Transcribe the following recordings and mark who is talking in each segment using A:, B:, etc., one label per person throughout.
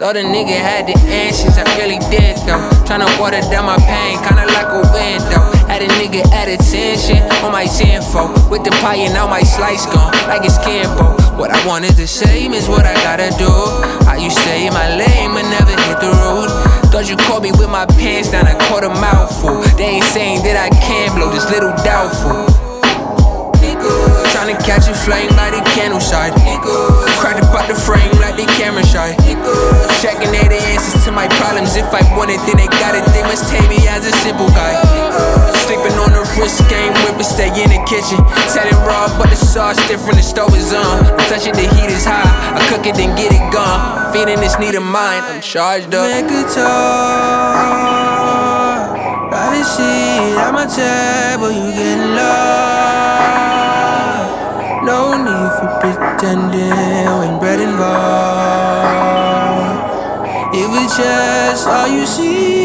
A: Thought a nigga had the answers, I really did though. Tryna water down my pain, kinda like a window. Had a nigga at attention on my info. With the pie and now my slice gone, like it's Kimbo. What I want is the same is what I gotta do. I you to stay in my lane, but never hit the road. Thought you caught me with my pants down, I caught a mouthful. They ain't saying that I can blow, just little doubtful. Tryna catch a flame by the candle side. Checking they the answers to my problems. If I want it, then they got it. They must take me as a simple guy. Sleeping on the wrist game, whip stay in the kitchen. Selling raw, but the sauce different, the stove is on. Touch it, the heat is high. I cook it, then get it gone. Feeling this need of mine, I'm charged up.
B: Make guitar, private seat at my table, you getting lost. No need for pretending when bread involved. If it's just all you see,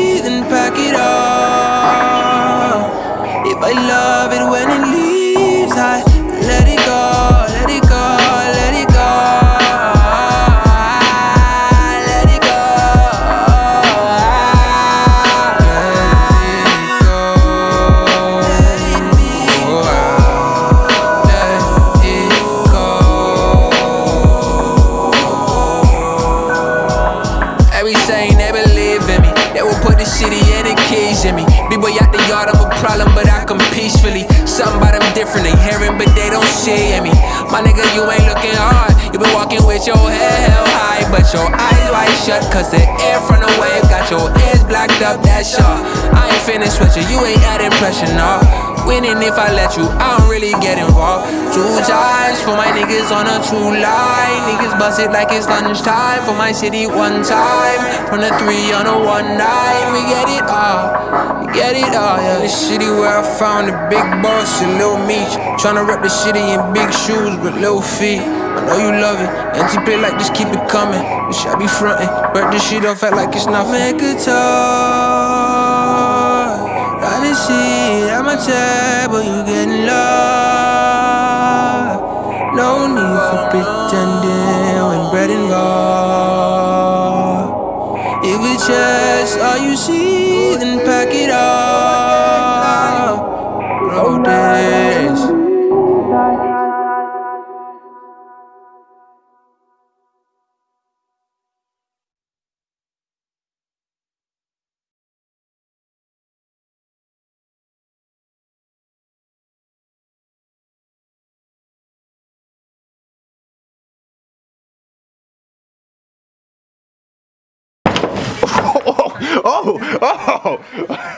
A: Every saying they believe in me. They will put the city and the keys in me. Big boy out the yard, I'm a problem, but I come peacefully. Something about them different, they hearing, but they don't see in me. My nigga, you ain't looking hard. You been walking with your head held high, but your eyes wide shut, cause the air from the wave got your ears blocked up, that's sharp. I ain't finished with you, you ain't adding pressure, no. Winning if I let you, I don't really get involved. Two times for my niggas on a two line. Niggas bust it like it's lunchtime. For my city, one time. From the three on a one nine. We get it all. We get it all, yeah.
B: The city where I found the big boss and Lil Meech. Tryna rep the city in big shoes with little feet. I know you love it. and Empty play like this, keep it coming. Bitch, I be frontin'. Burn this shit off, act like it's nothing. Make guitar. Private seat at my table, you getting lost. No need for pretending when bread involved. If it's just all you see, then pack it up.
C: Oh, oh.